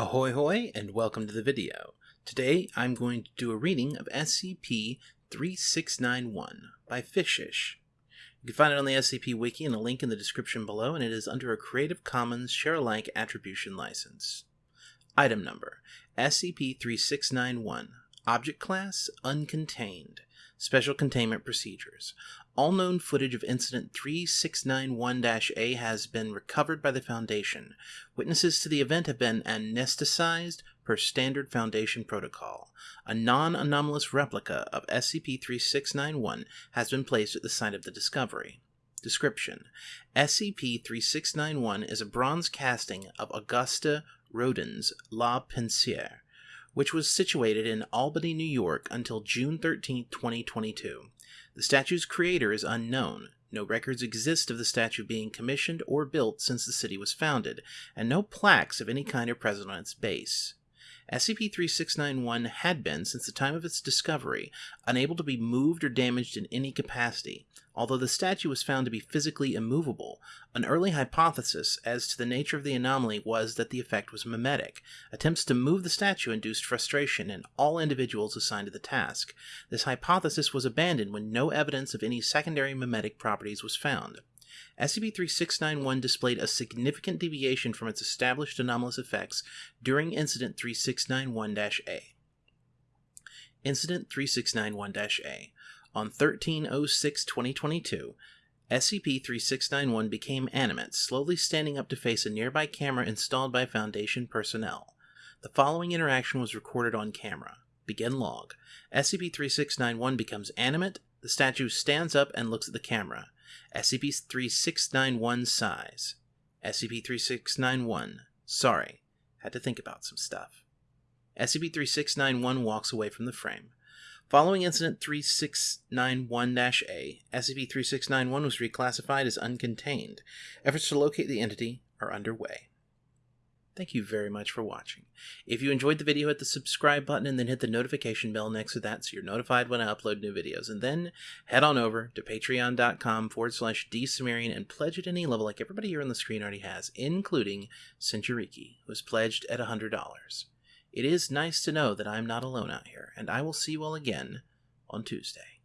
Ahoy hoy and welcome to the video. Today I'm going to do a reading of SCP-3691 by Fishish. You can find it on the SCP Wiki and a link in the description below and it is under a Creative Commons Share-alike Attribution License. Item Number SCP-3691 Object Class Uncontained Special Containment Procedures all known footage of Incident 3691-A has been recovered by the Foundation. Witnesses to the event have been anesthetized per standard Foundation protocol. A non-anomalous replica of SCP-3691 has been placed at the site of the discovery. Description: SCP-3691 is a bronze casting of Auguste Rodin's La Pensière, which was situated in Albany, New York until June 13, 2022. The statue's creator is unknown. No records exist of the statue being commissioned or built since the city was founded, and no plaques of any kind are present on its base. SCP-3691 had been, since the time of its discovery, unable to be moved or damaged in any capacity. Although the statue was found to be physically immovable, an early hypothesis as to the nature of the anomaly was that the effect was memetic. Attempts to move the statue induced frustration in all individuals assigned to the task. This hypothesis was abandoned when no evidence of any secondary memetic properties was found. SCP-3691 displayed a significant deviation from its established anomalous effects during Incident 3691-A. Incident 3691-A. On 1306-2022, SCP-3691 became animate, slowly standing up to face a nearby camera installed by Foundation personnel. The following interaction was recorded on camera. Begin log. SCP-3691 becomes animate, the statue stands up and looks at the camera. SCP-3691 sighs. SCP-3691. Sorry. Had to think about some stuff. SCP-3691 walks away from the frame. Following Incident 3691-A, SCP-3691 was reclassified as uncontained. Efforts to locate the entity are underway. Thank you very much for watching. If you enjoyed the video, hit the subscribe button and then hit the notification bell next to that so you're notified when I upload new videos. And then head on over to patreon.com forward slash dsumerian and pledge at any level like everybody here on the screen already has, including Centuriki, who has pledged at $100. It is nice to know that I'm not alone out here, and I will see you all again on Tuesday.